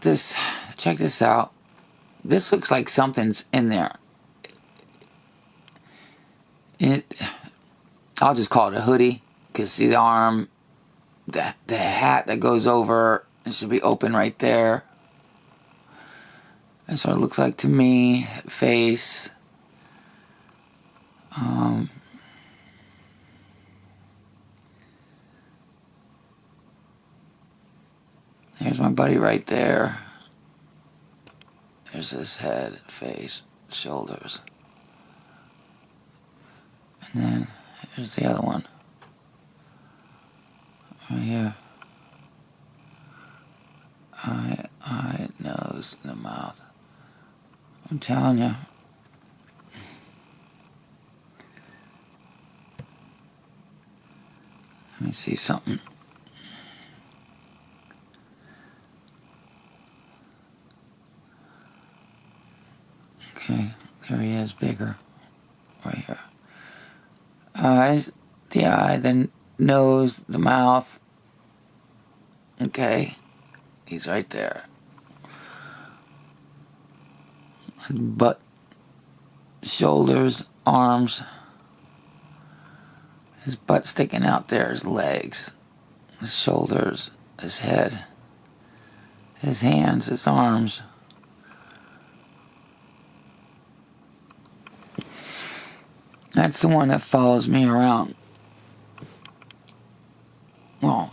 this. Check this out. This looks like something's in there. It. I'll just call it a hoodie. Cause see the arm, the the hat that goes over. It should be open right there. That's what it looks like to me. Face. Um. There's my buddy right there. There's his head, face, shoulders. And then here's the other one. Right here. Eye, eye, nose, the mouth. I'm telling you. Let me see something. Okay, there he is, bigger. Right here. Eyes, the eye, the nose, the mouth. Okay, he's right there. Butt, shoulders, arms. His butt sticking out there, his legs, his shoulders, his head, his hands, his arms. That's the one that follows me around. Well,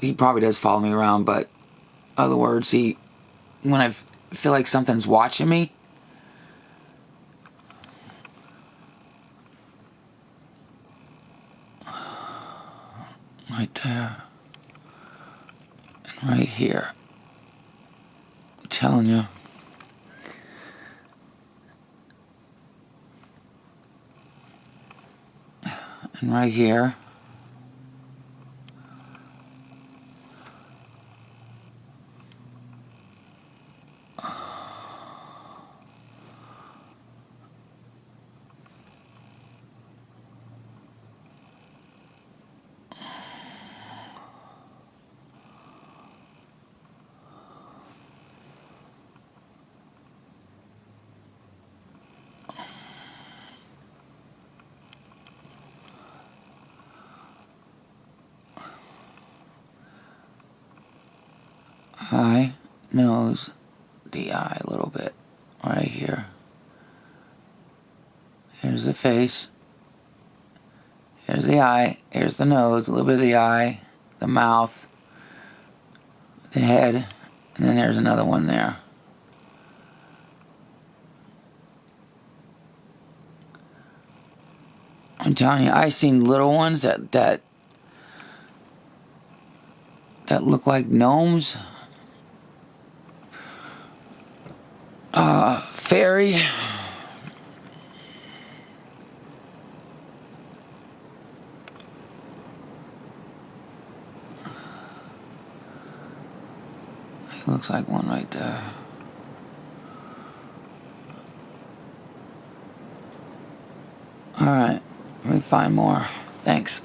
he probably does follow me around, but other words, he when I feel like something's watching me, right there and right here. I'm telling you. And right here. Eye, nose, the eye a little bit right here. Here's the face. Here's the eye. Here's the nose, a little bit of the eye, the mouth, the head, and then there's another one there. I'm telling you, I've seen little ones that that that look like gnomes. Uh, fairy. Looks like one right there. Alright, let me find more. Thanks.